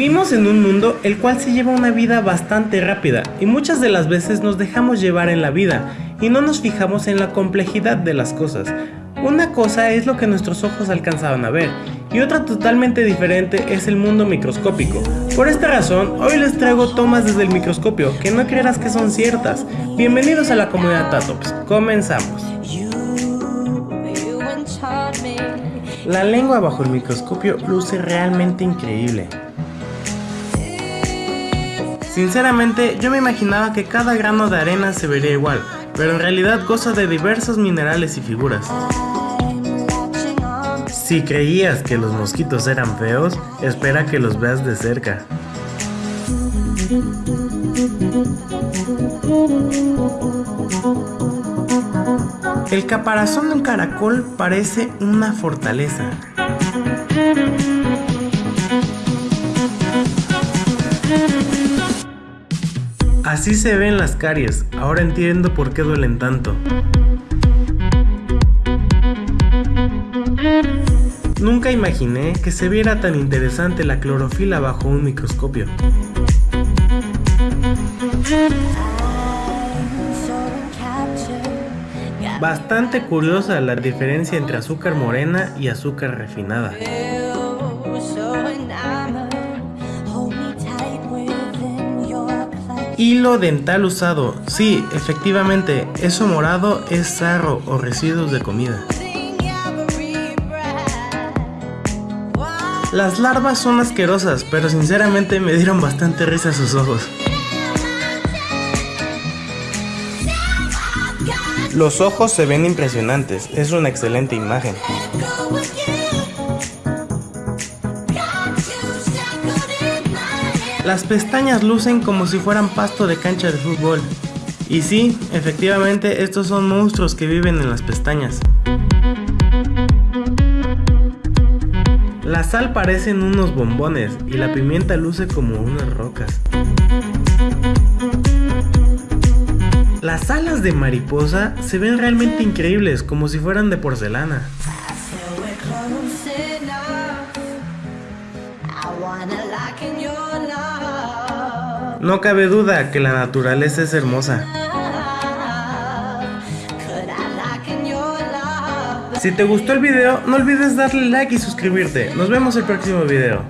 Vivimos en un mundo el cual se lleva una vida bastante rápida y muchas de las veces nos dejamos llevar en la vida y no nos fijamos en la complejidad de las cosas. Una cosa es lo que nuestros ojos alcanzaban a ver y otra totalmente diferente es el mundo microscópico. Por esta razón, hoy les traigo tomas desde el microscopio que no creerás que son ciertas. Bienvenidos a la comunidad Tatops, comenzamos. La lengua bajo el microscopio luce realmente increíble. Sinceramente, yo me imaginaba que cada grano de arena se vería igual, pero en realidad goza de diversos minerales y figuras. Si creías que los mosquitos eran feos, espera que los veas de cerca. El caparazón de un caracol parece una fortaleza. Así se ven las caries, ahora entiendo por qué duelen tanto. Nunca imaginé que se viera tan interesante la clorofila bajo un microscopio. Bastante curiosa la diferencia entre azúcar morena y azúcar refinada. Hilo dental usado. Sí, efectivamente, eso morado es sarro o residuos de comida. Las larvas son asquerosas, pero sinceramente me dieron bastante risa sus ojos. Los ojos se ven impresionantes, es una excelente imagen. Las pestañas lucen como si fueran pasto de cancha de fútbol. Y sí, efectivamente estos son monstruos que viven en las pestañas. La sal parecen unos bombones y la pimienta luce como unas rocas. Las alas de mariposa se ven realmente increíbles, como si fueran de porcelana. No cabe duda que la naturaleza es hermosa. Si te gustó el video, no olvides darle like y suscribirte. Nos vemos el próximo video.